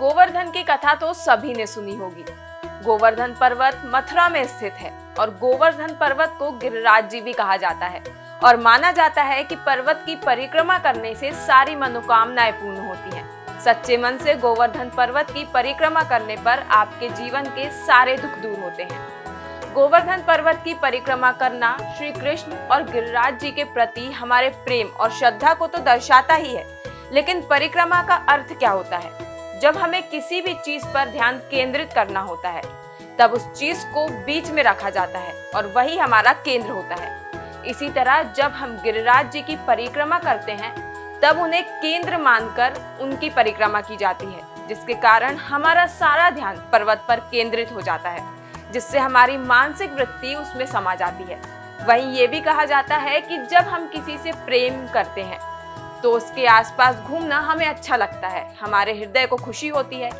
गोवर्धन की कथा तो सभी ने सुनी होगी। गोवर्धन पर्वत मथुरा में स्थित है और गोवर्धन पर्वत को गिरिराज जी भी कहा जाता है और माना जाता है कि पर्वत की परिक्रमा करने से सारी मनोकामनाएँ पूर्ण होती हैं। सच्चे मन से गोवर्धन पर्वत की परिक्रमा करने पर आपके जीवन के सारे दुख दूर होते हैं। गोवर्धन पर्वत की परिक्रमा करना श्री कृष्ण और गिरिराज जी के प्रति हमारे प्रेम और श्रद्धा को तो दर्शाता ही है, लेकिन परिक्रमा का अर्थ क्या होता है? जब हमें किसी भी चीज़ पर ध्यान केंद्रित करना होता है, तब उस चीज़ को बीच में रखा जाता है और वही हमारा केंद्र होता है। इसी तरह जब हम गिरिराज जी की परिक्रमा करते हैं, तब उन्हें केंद्र मानकर उनकी परिक्रमा की जाती है, जिसके कारण हमारा सारा ध्यान पर्वत पर केंद्रित हो जाता है, जिससे हमारी मानसिक वृत्ति उसमें समा जाती है। वहीं ये भी कहा जाता है कि जब हम किसी से प्रेम करते हैं तो उसके आसपास घूमना हमें अच्छा लगता है। हमारे हृदय को खुशी होती है।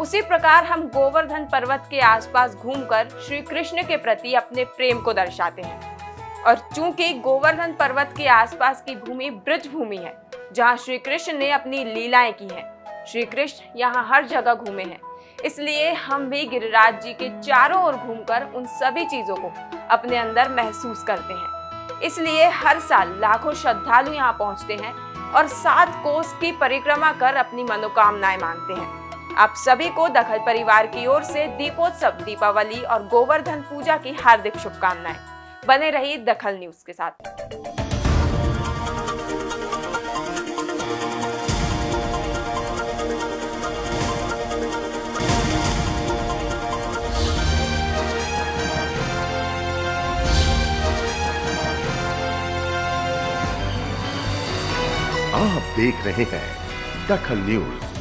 उसी प्रकार हम गोवर्धन पर्वत के आसपास घूमकर श्री कृष्ण के प्रति अपने प्रेम को दर्शाते हैं। और चूँकि गोवर्धन पर्वत के आसपास की भूमि ब्रज भूमि है, जहाँ श्री कृष्ण ने अपनी लीलाएँ की हैं, श्री कृष्ण यहाँ हर जगह घूमे हैं। इसलिए हम भी गिरिराज जी के चारों ओर घूमकर उन सभी चीज़ों को अपने अंदर महसूस करते हैं। इसलिए हर साल लाखों श्रद्धालु यहाँ पहुँचते हैं और सात कोस की परिक्रमा कर अपनी मनोकामनाएँ मांगते हैं। आप सभी को दखल परिवार की ओर से दीपोत्सव, दीपावली और गोवर्धन पूजा की हार्दिक शुभकामनाएँ। बने रही दखल न्यूज़ के साथ। आप देख रहे हैं दखल न्यूज़।